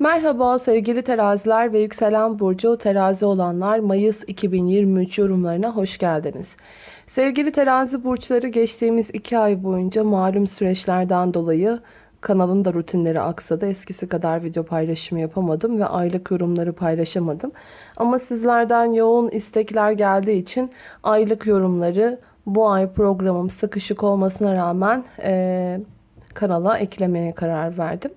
Merhaba sevgili teraziler ve yükselen burcu terazi olanlar Mayıs 2023 yorumlarına hoş geldiniz. Sevgili terazi burçları geçtiğimiz 2 ay boyunca malum süreçlerden dolayı kanalın da rutinleri aksadı. Eskisi kadar video paylaşımı yapamadım ve aylık yorumları paylaşamadım. Ama sizlerden yoğun istekler geldiği için aylık yorumları bu ay programım sıkışık olmasına rağmen e, kanala eklemeye karar verdim.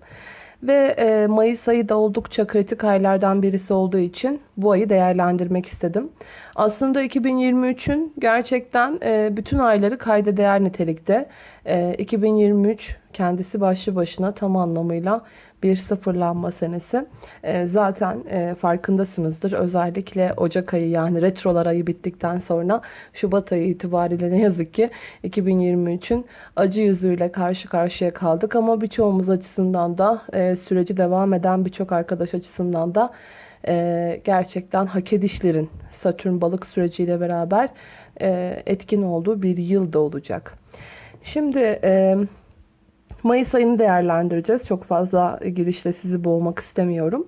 Ve e, Mayıs ayı da oldukça kritik aylardan birisi olduğu için bu ayı değerlendirmek istedim. Aslında 2023'ün gerçekten e, bütün ayları kayda değer nitelikte. E, 2023 kendisi başlı başına tam anlamıyla bir sıfırlanma senesi. E, zaten e, farkındasınızdır. Özellikle Ocak ayı yani retrolar ayı bittikten sonra Şubat ayı itibariyle ne yazık ki 2023'ün acı yüzüyle karşı karşıya kaldık. Ama birçoğumuz açısından da e, süreci devam eden birçok arkadaş açısından da e, gerçekten hak edişlerin Satürn balık süreciyle beraber e, etkin olduğu bir yıl da olacak. Şimdi e, Mayıs ayını değerlendireceğiz. Çok fazla girişle sizi boğmak istemiyorum.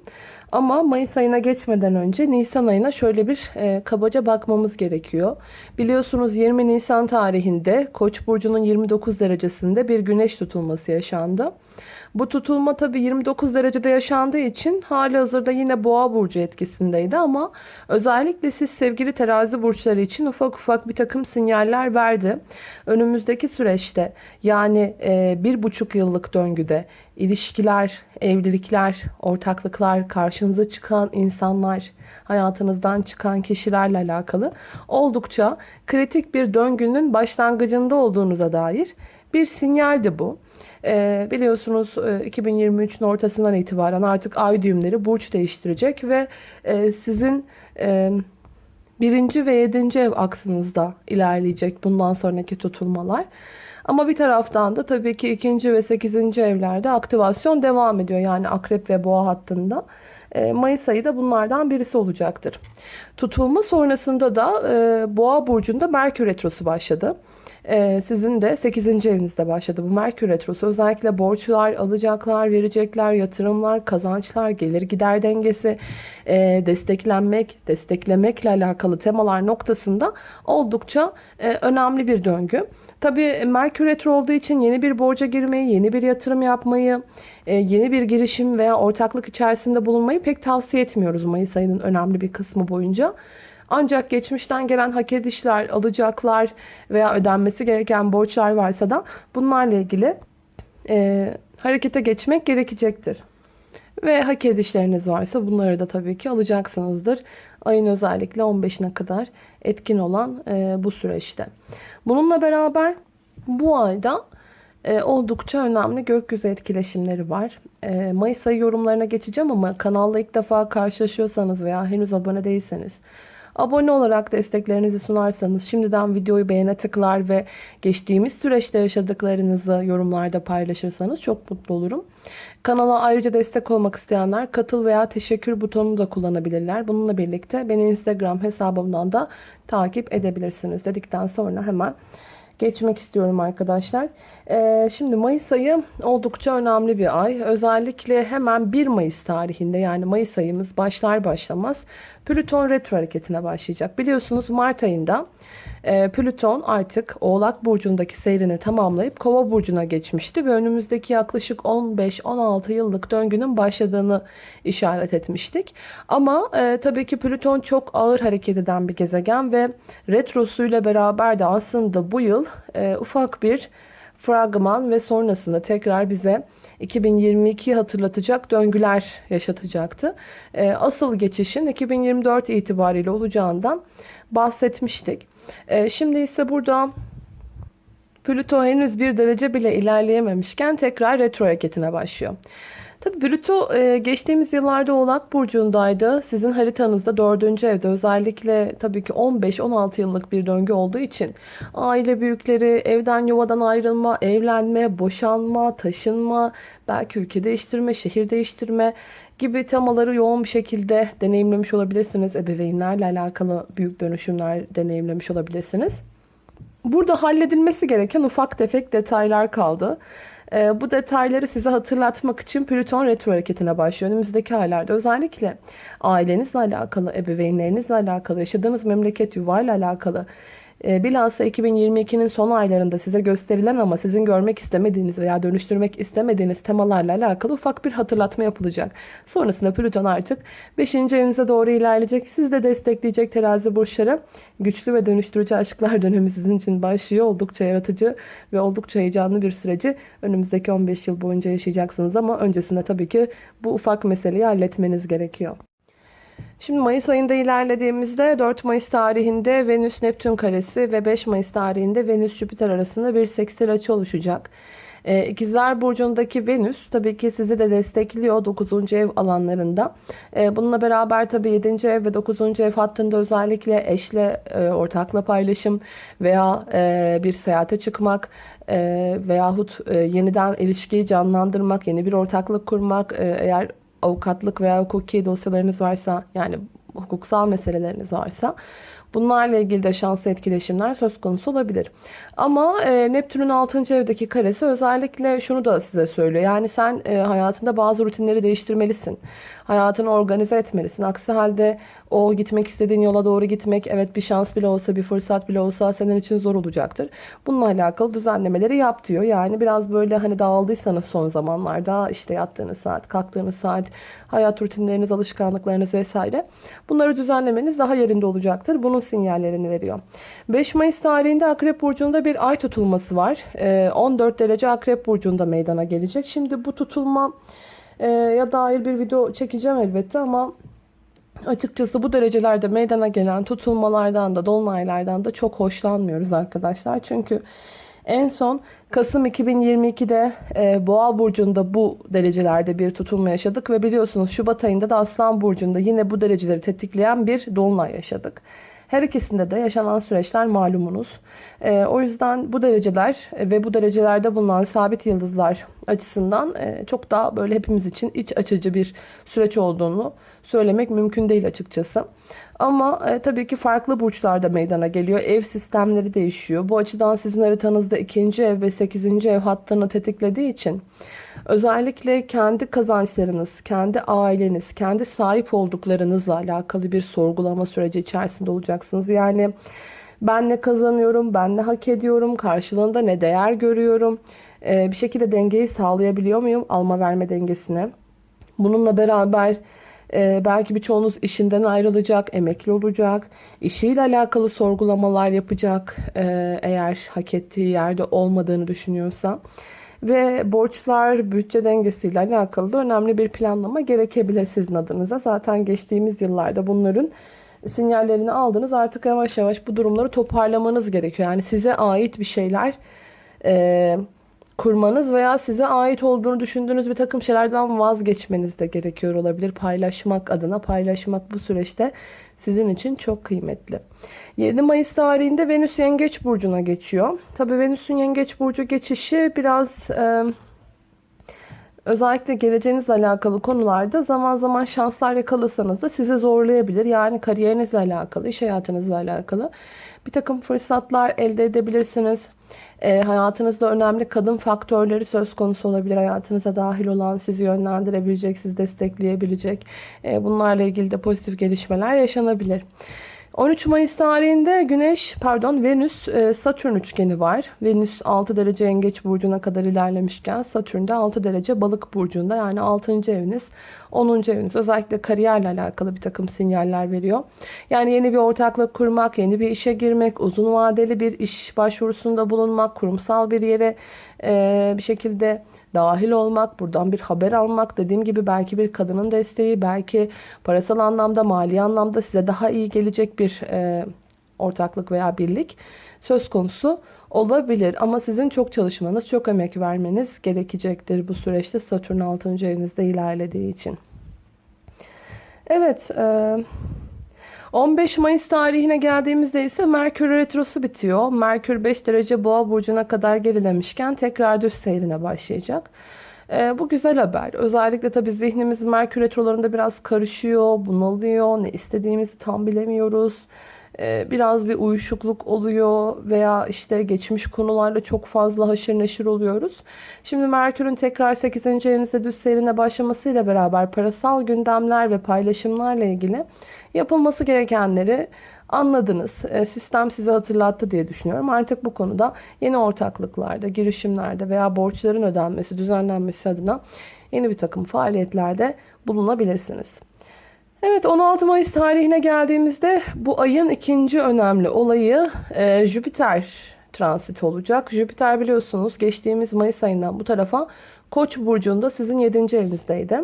Ama Mayıs ayına geçmeden önce Nisan ayına şöyle bir e, kabaca bakmamız gerekiyor. Biliyorsunuz 20 Nisan tarihinde Koç burcunun 29 derecesinde bir güneş tutulması yaşandı. Bu tutulma tabi 29 derecede yaşandığı için hali hazırda yine boğa burcu etkisindeydi ama özellikle siz sevgili terazi burçları için ufak ufak bir takım sinyaller verdi. Önümüzdeki süreçte yani e, bir buçuk yıllık döngüde ilişkiler, evlilikler, ortaklıklar, karşınıza çıkan insanlar, hayatınızdan çıkan kişilerle alakalı oldukça kritik bir döngünün başlangıcında olduğunuza dair bir sinyaldi bu. E, biliyorsunuz e, 2023'ün ortasından itibaren artık ay düğümleri burç değiştirecek ve e, sizin e, birinci ve yedinci ev aksınızda ilerleyecek bundan sonraki tutulmalar. Ama bir taraftan da tabii ki ikinci ve sekizinci evlerde aktivasyon devam ediyor. Yani akrep ve boğa hattında. E, Mayıs ayı da bunlardan birisi olacaktır. Tutulma sonrasında da e, boğa burcunda Merkür Retrosu başladı. Ee, sizin de 8. evinizde başladı bu Merkür Retrosu. Özellikle borçlar, alacaklar, verecekler, yatırımlar, kazançlar, gelir gider dengesi, e, desteklenmek, desteklemekle alakalı temalar noktasında oldukça e, önemli bir döngü. Tabii Merkür Retro olduğu için yeni bir borca girmeyi, yeni bir yatırım yapmayı, e, yeni bir girişim veya ortaklık içerisinde bulunmayı pek tavsiye etmiyoruz Mayıs ayının önemli bir kısmı boyunca. Ancak geçmişten gelen hak edişler, alacaklar veya ödenmesi gereken borçlar varsa da bunlarla ilgili e, harekete geçmek gerekecektir. Ve hak edişleriniz varsa bunları da tabii ki alacaksınızdır. Ayın özellikle 15'ine kadar etkin olan e, bu süreçte. Bununla beraber bu ayda e, oldukça önemli gökyüzü etkileşimleri var. E, Mayıs ayı yorumlarına geçeceğim ama kanalla ilk defa karşılaşıyorsanız veya henüz abone değilseniz Abone olarak desteklerinizi sunarsanız şimdiden videoyu beğene tıklar ve geçtiğimiz süreçte yaşadıklarınızı yorumlarda paylaşırsanız çok mutlu olurum. Kanala ayrıca destek olmak isteyenler katıl veya teşekkür butonunu da kullanabilirler. Bununla birlikte beni Instagram hesabımdan da takip edebilirsiniz dedikten sonra hemen geçmek istiyorum arkadaşlar. Ee, şimdi Mayıs ayı oldukça önemli bir ay. Özellikle hemen 1 Mayıs tarihinde yani Mayıs ayımız başlar başlamaz Plüton retro hareketine başlayacak. Biliyorsunuz Mart ayında e, Plüton artık Oğlak Burcu'ndaki seyrini tamamlayıp Kova Burcu'na geçmişti ve önümüzdeki yaklaşık 15-16 yıllık döngünün başladığını işaret etmiştik. Ama e, tabii ki Plüton çok ağır hareket eden bir gezegen ve retrosuyla beraber de aslında bu yıl e, ufak bir fragman ve sonrasında tekrar bize 2022'yi hatırlatacak döngüler yaşatacaktı. Ee, asıl geçişin 2024 itibariyle olacağından bahsetmiştik. Ee, şimdi ise burada Plüto henüz bir derece bile ilerleyememişken tekrar retro hareketine başlıyor. Tabii Plüto e, geçtiğimiz yıllarda Oğlak Burcu'ndaydı. Sizin haritanızda dördüncü evde özellikle tabii ki 15-16 yıllık bir döngü olduğu için aile büyükleri, evden yuvadan ayrılma, evlenme, boşanma, taşınma, belki ülke değiştirme, şehir değiştirme gibi temaları yoğun bir şekilde deneyimlemiş olabilirsiniz. Ebeveynlerle alakalı büyük dönüşümler deneyimlemiş olabilirsiniz. Burada halledilmesi gereken ufak tefek detaylar kaldı. E, bu detayları size hatırlatmak için Plüton retro hareketine başlıyor. Önümüzdeki aylarda özellikle ailenizle alakalı, ebeveynlerinizle alakalı, yaşadığınız memleket yuvayla alakalı bilhassa 2022'nin son aylarında size gösterilen ama sizin görmek istemediğiniz veya dönüştürmek istemediğiniz temalarla alakalı ufak bir hatırlatma yapılacak. Sonrasında Plüton artık 5. evinize doğru ilerleyecek. Siz de destekleyecek terazi burçları. Güçlü ve dönüştürücü aşklar dönemi sizin için başlıyor. Oldukça yaratıcı ve oldukça heyecanlı bir süreci önümüzdeki 15 yıl boyunca yaşayacaksınız ama öncesinde tabii ki bu ufak meseleyi halletmeniz gerekiyor. Şimdi Mayıs ayında ilerlediğimizde 4 Mayıs tarihinde Venüs Neptün karesi ve 5 Mayıs tarihinde Venüs Jüpiter arasında bir sekstil açı oluşacak. Ee, İkizler Burcu'ndaki Venüs tabii ki sizi de destekliyor 9. ev alanlarında. Ee, bununla beraber tabii 7. ev ve 9. ev hattında özellikle eşle e, ortakla paylaşım veya e, bir seyahate çıkmak e, veyahut e, yeniden ilişkiyi canlandırmak, yeni bir ortaklık kurmak e, eğer avukatlık veya hukuki dosyalarınız varsa yani hukuksal meseleleriniz varsa bunlarla ilgili de şanslı etkileşimler söz konusu olabilir. Ama e, Neptün'ün 6. evdeki karesi özellikle şunu da size söylüyor. Yani sen e, hayatında bazı rutinleri değiştirmelisin. Hayatını organize etmelisin. Aksi halde o gitmek istediğin yola doğru gitmek evet bir şans bile olsa bir fırsat bile olsa senin için zor olacaktır. Bununla alakalı düzenlemeleri yap diyor. Yani biraz böyle hani dağıldıysanız son zamanlarda işte yattığınız saat, kalktığınız saat, hayat rutinleriniz, alışkanlıklarınız vesaire bunları düzenlemeniz daha yerinde olacaktır. Bunun sinyallerini veriyor. 5 Mayıs tarihinde Akrep Burcu'nda bir ay tutulması var. 14 ee, derece Akrep Burcu'nda meydana gelecek. Şimdi bu tutulma e, ya dair bir video çekeceğim elbette ama Açıkçası bu derecelerde meydana gelen tutulmalardan da dolunaylardan da çok hoşlanmıyoruz arkadaşlar. Çünkü en son Kasım 2022'de e, Boğa burcunda bu derecelerde bir tutulma yaşadık ve biliyorsunuz Şubat ayında da Aslan burcunda yine bu dereceleri tetikleyen bir dolunay yaşadık. Her ikisinde de yaşanan süreçler malumunuz. E, o yüzden bu dereceler ve bu derecelerde bulunan sabit yıldızlar açısından e, çok daha böyle hepimiz için iç açıcı bir süreç olduğunu söylemek mümkün değil açıkçası. Ama e, tabii ki farklı burçlarda meydana geliyor. Ev sistemleri değişiyor. Bu açıdan sizin haritanızda ikinci ev ve sekizinci ev hattını tetiklediği için özellikle kendi kazançlarınız, kendi aileniz, kendi sahip olduklarınızla alakalı bir sorgulama süreci içerisinde olacaksınız. Yani ben ne kazanıyorum, ben ne hak ediyorum, karşılığında ne değer görüyorum, e, bir şekilde dengeyi sağlayabiliyor muyum alma verme dengesine. Bununla beraber ee, belki birçoğunuz işinden ayrılacak, emekli olacak, işiyle alakalı sorgulamalar yapacak ee, eğer hak ettiği yerde olmadığını düşünüyorsa. Ve borçlar, bütçe dengesiyle alakalı da önemli bir planlama gerekebilir sizin adınıza. Zaten geçtiğimiz yıllarda bunların sinyallerini aldınız. Artık yavaş yavaş bu durumları toparlamanız gerekiyor. Yani size ait bir şeyler... E, kurmanız veya size ait olduğunu düşündüğünüz bir takım şeylerden vazgeçmeniz de gerekiyor olabilir. Paylaşmak adına paylaşmak bu süreçte sizin için çok kıymetli. 7 Mayıs tarihinde Venüs Yengeç Burcu'na geçiyor. Tabii Venüs'ün Yengeç Burcu geçişi biraz... E, özellikle geleceğinizle alakalı konularda zaman zaman şanslar yakalasanız da sizi zorlayabilir. Yani kariyerinizle alakalı, iş hayatınızla alakalı bir takım fırsatlar elde edebilirsiniz. E, hayatınızda önemli kadın faktörleri söz konusu olabilir. Hayatınıza dahil olan, sizi yönlendirebilecek, sizi destekleyebilecek. E, bunlarla ilgili de pozitif gelişmeler yaşanabilir. 13 Mayıs tarihinde Güneş, pardon Venüs e, Satürn üçgeni var. Venüs 6 derece Yengeç burcuna kadar ilerlemişken Satürn de 6 derece Balık burcunda yani 6. eviniz 10. eviniz özellikle kariyerle alakalı bir takım sinyaller veriyor. Yani yeni bir ortaklık kurmak, yeni bir işe girmek, uzun vadeli bir iş başvurusunda bulunmak, kurumsal bir yere e, bir şekilde dahil olmak, buradan bir haber almak, dediğim gibi belki bir kadının desteği, belki parasal anlamda, mali anlamda size daha iyi gelecek bir e, ortaklık veya birlik söz konusu olabilir. Ama sizin çok çalışmanız, çok emek vermeniz gerekecektir bu süreçte Satürn 6. evinizde ilerlediği için. Evet, e, 15 Mayıs tarihine geldiğimizde ise Merkür Retrosu bitiyor. Merkür 5 derece boğa burcuna kadar gerilemişken tekrar düz seyrine başlayacak. Ee, bu güzel haber. Özellikle tabii zihnimiz Merkür Retrolarında biraz karışıyor, bunalıyor. Ne istediğimizi tam bilemiyoruz. E, biraz bir uyuşukluk oluyor veya işte geçmiş konularla çok fazla haşır neşir oluyoruz. Şimdi Merkür'ün tekrar 8. evinizde düz seyrine başlamasıyla beraber parasal gündemler ve paylaşımlarla ilgili yapılması gerekenleri anladınız. E, sistem size hatırlattı diye düşünüyorum. Artık bu konuda yeni ortaklıklarda, girişimlerde veya borçların ödenmesi, düzenlenmesi adına yeni bir takım faaliyetlerde bulunabilirsiniz. Evet 16 Mayıs tarihine geldiğimizde bu ayın ikinci önemli olayı e, Jüpiter transit olacak. Jüpiter biliyorsunuz geçtiğimiz Mayıs ayından bu tarafa Koç burcunda sizin 7. evinizdeydi.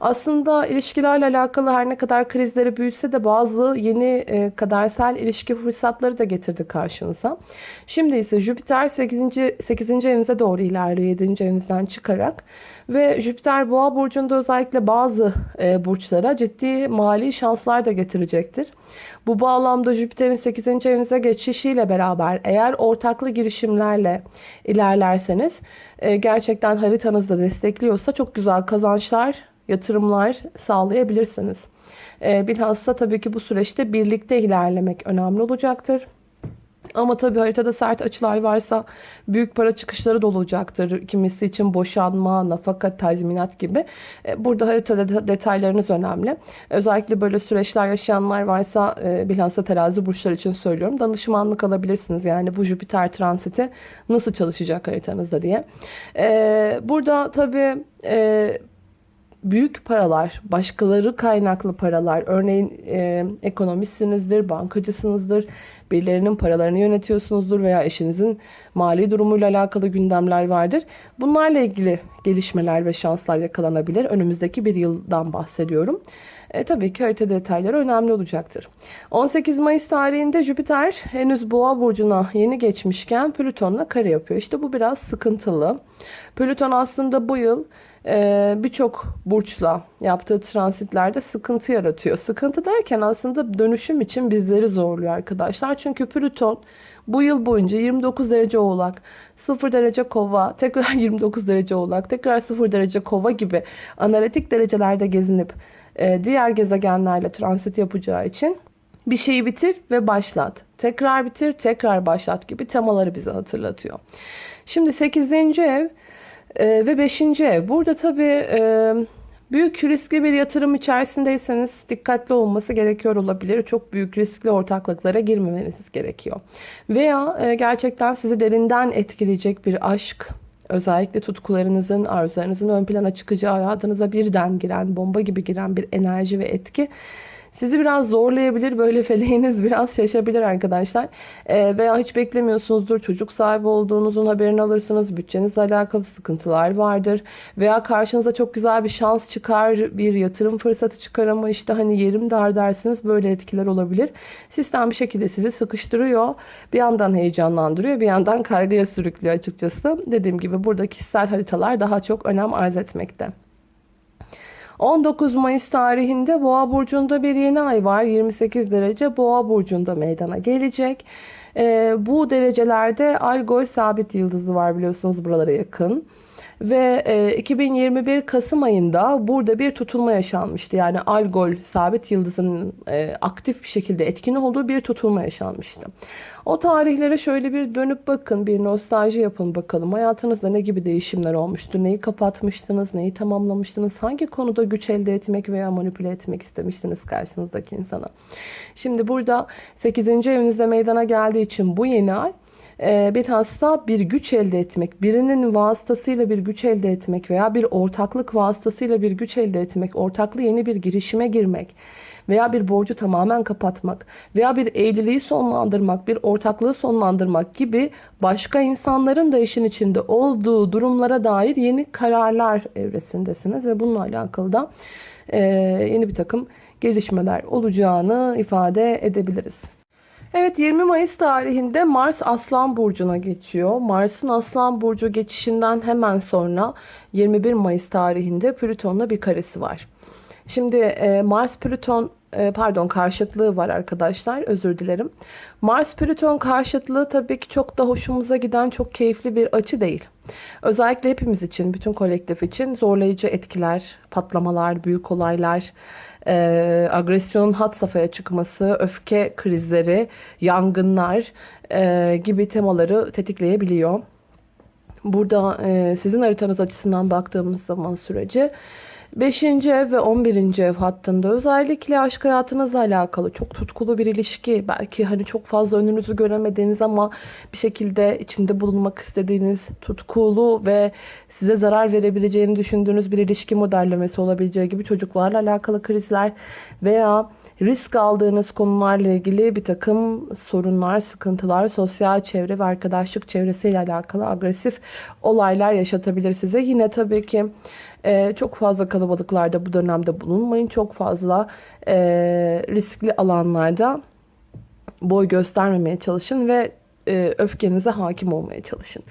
Aslında ilişkilerle alakalı her ne kadar krizleri büyütse de bazı yeni e, kadersel ilişki fırsatları da getirdi karşınıza. Şimdi ise Jüpiter 8. 8. evinize doğru ilerliyor 7. evinizden çıkarak ve Jüpiter Boğa burcunda özellikle bazı e, burçlara ciddi mali şanslar da getirecektir. Bu bağlamda Jüpiter'in 8. evinize geçişiyle beraber eğer ortaklı girişimlerle ilerlerseniz e, gerçekten haritanızda destekliyorsa çok güzel kazançlar yatırımlar sağlayabilirsiniz. Ee, bilhassa tabii ki bu süreçte birlikte ilerlemek önemli olacaktır. Ama tabii haritada sert açılar varsa büyük para çıkışları da olacaktır. Kimisi için boşanma, nafaka, tazminat gibi. Ee, burada haritada detaylarınız önemli. Özellikle böyle süreçler yaşayanlar varsa e, bilhassa terazi burçlar için söylüyorum. Danışmanlık alabilirsiniz. Yani bu Jüpiter transiti nasıl çalışacak haritanızda diye. Ee, burada tabii e, büyük paralar, başkaları kaynaklı paralar, örneğin e, ekonomistsinizdir, bankacısınızdır, birilerinin paralarını yönetiyorsunuzdur veya eşinizin mali durumuyla alakalı gündemler vardır. Bunlarla ilgili gelişmeler ve şanslar yakalanabilir. Önümüzdeki bir yıldan bahsediyorum. E, tabii ki harita detayları önemli olacaktır. 18 Mayıs tarihinde Jüpiter henüz Boğa burcuna yeni geçmişken Plüton'la kare yapıyor. İşte bu biraz sıkıntılı. Plüton aslında bu yıl e, birçok burçla yaptığı transitlerde sıkıntı yaratıyor. Sıkıntı derken aslında dönüşüm için bizleri zorluyor arkadaşlar. Çünkü Plüton bu yıl boyunca 29 derece oğlak, 0 derece kova, tekrar 29 derece oğlak, tekrar 0 derece kova gibi analitik derecelerde gezinip e, diğer gezegenlerle transit yapacağı için bir şeyi bitir ve başlat. Tekrar bitir, tekrar başlat gibi temaları bize hatırlatıyor. Şimdi 8. ev e, ve 5. ev. Burada tabii e, büyük riskli bir yatırım içerisindeyseniz dikkatli olması gerekiyor olabilir. Çok büyük riskli ortaklıklara girmemeniz gerekiyor. Veya gerçekten sizi derinden etkileyecek bir aşk, özellikle tutkularınızın, arzularınızın ön plana çıkacağı hayatınıza birden giren, bomba gibi giren bir enerji ve etki sizi biraz zorlayabilir. Böyle feleğiniz biraz şaşabilir arkadaşlar. E, veya hiç beklemiyorsunuzdur. Çocuk sahibi olduğunuzun haberini alırsınız. Bütçenizle alakalı sıkıntılar vardır. Veya karşınıza çok güzel bir şans çıkar. Bir yatırım fırsatı çıkar ama işte hani yerim dar dersiniz. Böyle etkiler olabilir. Sistem bir şekilde sizi sıkıştırıyor. Bir yandan heyecanlandırıyor. Bir yandan kaygıya sürüklüyor açıkçası. Dediğim gibi burada kişisel haritalar daha çok önem arz etmekte. 19 Mayıs tarihinde Boğa burcunda bir yeni ay var. 28 derece Boğa burcunda meydana gelecek. Ee, bu derecelerde Algol sabit yıldızı var biliyorsunuz buralara yakın. Ve e, 2021 Kasım ayında burada bir tutulma yaşanmıştı. Yani Algol sabit yıldızının e, aktif bir şekilde etkin olduğu bir tutulma yaşanmıştı. O tarihlere şöyle bir dönüp bakın, bir nostalji yapın bakalım. Hayatınızda ne gibi değişimler olmuştu? Neyi kapatmıştınız, neyi tamamlamıştınız? Hangi konuda güç elde etmek veya manipüle etmek istemiştiniz karşınızdaki insana? Şimdi burada 8. evinizde meydana geldiği için bu yeni ay bir hasta bir güç elde etmek, birinin vasıtasıyla bir güç elde etmek veya bir ortaklık vasıtasıyla bir güç elde etmek, ortaklı yeni bir girişime girmek veya bir borcu tamamen kapatmak veya bir evliliği sonlandırmak, bir ortaklığı sonlandırmak gibi başka insanların da işin içinde olduğu durumlara dair yeni kararlar evresindesiniz ve bununla alakalı da e, yeni bir takım gelişmeler olacağını ifade edebiliriz. Evet 20 Mayıs tarihinde Mars Aslan Burcu'na geçiyor. Mars'ın Aslan Burcu geçişinden hemen sonra 21 Mayıs tarihinde Plüton'la bir karesi var. Şimdi e, Mars Plüton e, pardon karşıtlığı var arkadaşlar. Özür dilerim. Mars Plüton karşıtlığı tabii ki çok da hoşumuza giden çok keyifli bir açı değil. Özellikle hepimiz için, bütün kolektif için zorlayıcı etkiler, patlamalar, büyük olaylar, e, agresyonun hat safhaya çıkması, öfke krizleri, yangınlar e, gibi temaları tetikleyebiliyor. Burada e, sizin haritanız açısından baktığımız zaman süreci 5. ev ve 11. ev hattında özellikle aşk hayatınızla alakalı çok tutkulu bir ilişki. Belki hani çok fazla önünüzü göremediğiniz ama bir şekilde içinde bulunmak istediğiniz tutkulu ve size zarar verebileceğini düşündüğünüz bir ilişki modellemesi olabileceği gibi çocuklarla alakalı krizler veya risk aldığınız konularla ilgili bir takım sorunlar, sıkıntılar, sosyal çevre ve arkadaşlık çevresiyle alakalı agresif olaylar yaşatabilir size. Yine tabii ki e, çok fazla kalabalıklarda bu dönemde bulunmayın. Çok fazla e, riskli alanlarda boy göstermemeye çalışın ve e, öfkenize hakim olmaya çalışın.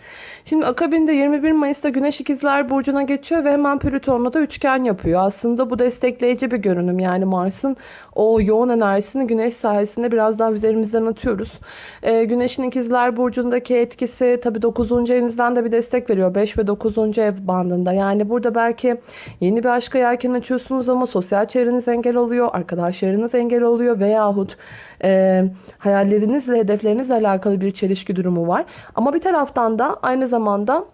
Şimdi akabinde 21 Mayıs'ta Güneş İkizler Burcu'na geçiyor ve hemen Plüton'la da üçgen yapıyor. Aslında bu destekleyici bir görünüm. Yani Mars'ın o yoğun enerjisini Güneş sayesinde biraz daha üzerimizden atıyoruz. E, Güneş'in İkizler Burcu'ndaki etkisi tabii 9. evinizden de bir destek veriyor. 5 ve 9. ev bandında. Yani burada belki yeni bir aşka yelken açıyorsunuz ama sosyal çevreniz engel oluyor. Arkadaşlarınız engel oluyor veyahut e, hayallerinizle, hedeflerinizle alakalı bir çelişki durumu var. Ama bir taraftan da aynı zamanda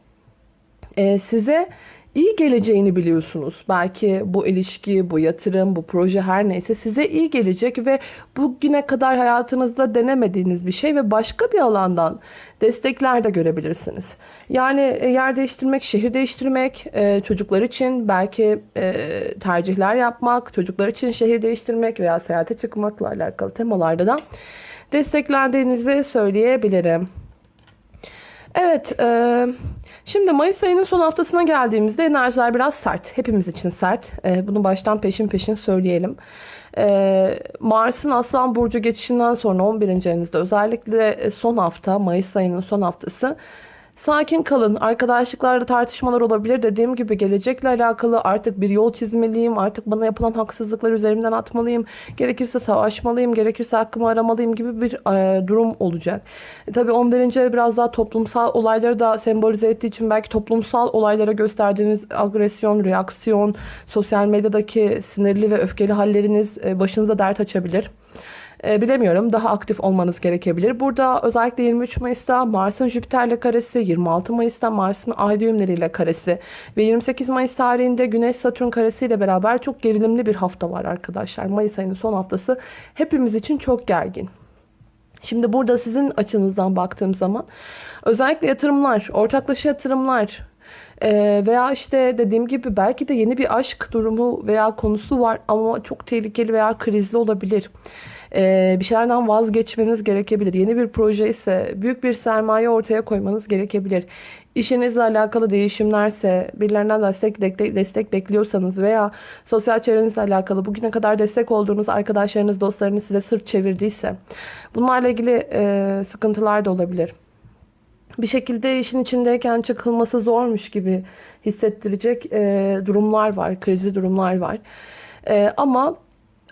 e, size iyi geleceğini biliyorsunuz. Belki bu ilişki, bu yatırım, bu proje her neyse size iyi gelecek ve bugüne kadar hayatınızda denemediğiniz bir şey ve başka bir alandan destekler de görebilirsiniz. Yani e, yer değiştirmek, şehir değiştirmek, e, çocuklar için belki e, tercihler yapmak, çocuklar için şehir değiştirmek veya seyahate çıkmakla alakalı temalarda da desteklendiğinizi söyleyebilirim. Evet, e, şimdi Mayıs ayının son haftasına geldiğimizde enerjiler biraz sert. Hepimiz için sert. E, bunu baştan peşin peşin söyleyelim. E, Mars'ın Aslan Burcu geçişinden sonra 11. evinizde özellikle son hafta, Mayıs ayının son haftası Sakin kalın. Arkadaşlıklarda tartışmalar olabilir. Dediğim gibi gelecekle alakalı artık bir yol çizmeliyim. Artık bana yapılan haksızlıklar üzerimden atmalıyım. Gerekirse savaşmalıyım. Gerekirse hakkımı aramalıyım gibi bir e, durum olacak. E, tabii 11. ev biraz daha toplumsal olayları da sembolize ettiği için belki toplumsal olaylara gösterdiğiniz agresyon, reaksiyon, sosyal medyadaki sinirli ve öfkeli halleriniz e, başınıza dert açabilir. E, bilemiyorum daha aktif olmanız gerekebilir. Burada özellikle 23 Mayıs'ta Mars'ın Jüpiter'le karesi, 26 Mayıs'ta Mars'ın ay düğümleriyle karesi ve 28 Mayıs tarihinde Güneş Satürn karesiyle beraber çok gerilimli bir hafta var arkadaşlar. Mayıs ayının son haftası hepimiz için çok gergin. Şimdi burada sizin açınızdan baktığım zaman özellikle yatırımlar, ortaklaşa yatırımlar, ee, veya işte dediğim gibi belki de yeni bir aşk durumu veya konusu var ama çok tehlikeli veya krizli olabilir. Ee, bir şeylerden vazgeçmeniz gerekebilir. Yeni bir proje ise büyük bir sermaye ortaya koymanız gerekebilir. İşinizle alakalı değişimlerse, birilerinden destek, destek bekliyorsanız veya sosyal çevrenizle alakalı bugüne kadar destek olduğunuz arkadaşlarınız, dostlarınız size sırt çevirdiyse bunlarla ilgili e, sıkıntılar da olabilir. Bir şekilde işin içindeyken çıkılması zormuş gibi hissettirecek e, durumlar var, krizli durumlar var. E, ama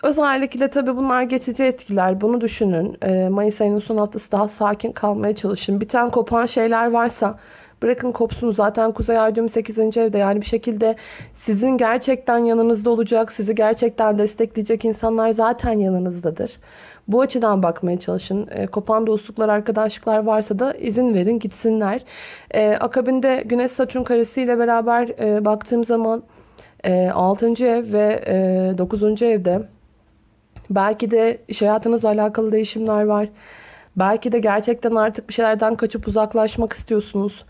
Özellikle tabii bunlar geçici etkiler. Bunu düşünün. Ee, Mayıs ayının son haftası daha sakin kalmaya çalışın. Biten kopan şeyler varsa bırakın kopsun. Zaten Kuzey Ay düğümü 8. evde. Yani bir şekilde sizin gerçekten yanınızda olacak, sizi gerçekten destekleyecek insanlar zaten yanınızdadır. Bu açıdan bakmaya çalışın. E, kopan dostluklar, arkadaşlıklar varsa da izin verin gitsinler. E, akabinde Güneş Satürn karesiyle beraber e, baktığım zaman e, 6. ev ve e, 9. evde Belki de iş hayatınızla alakalı değişimler var. Belki de gerçekten artık bir şeylerden kaçıp uzaklaşmak istiyorsunuz.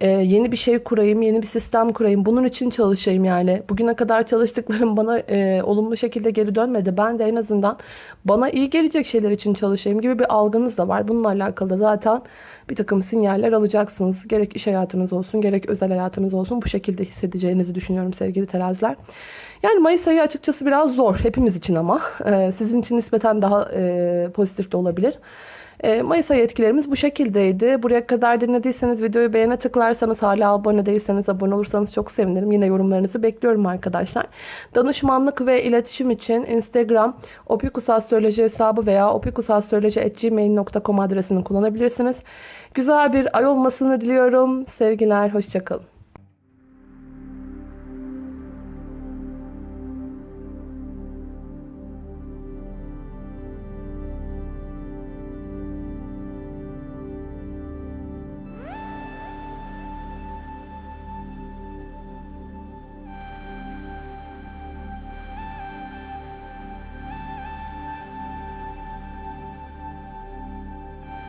Ee, yeni bir şey kurayım, yeni bir sistem kurayım. Bunun için çalışayım yani. Bugüne kadar çalıştıklarım bana e, olumlu şekilde geri dönmedi. Ben de en azından bana iyi gelecek şeyler için çalışayım gibi bir algınız da var. Bununla alakalı zaten bir takım sinyaller alacaksınız. Gerek iş hayatınız olsun, gerek özel hayatınız olsun bu şekilde hissedeceğinizi düşünüyorum sevgili teraziler. Yani Mayıs ayı açıkçası biraz zor hepimiz için ama. Ee, sizin için nispeten daha e, pozitif de olabilir. E, Mayıs ayı etkilerimiz bu şekildeydi. Buraya kadar dinlediyseniz videoyu beğene tıklarsanız hala abone değilseniz abone olursanız çok sevinirim. Yine yorumlarınızı bekliyorum arkadaşlar. Danışmanlık ve iletişim için Instagram opikusastroloji hesabı veya opikusastroloji.gmail.com adresini kullanabilirsiniz. Güzel bir ay olmasını diliyorum. Sevgiler, hoşçakalın.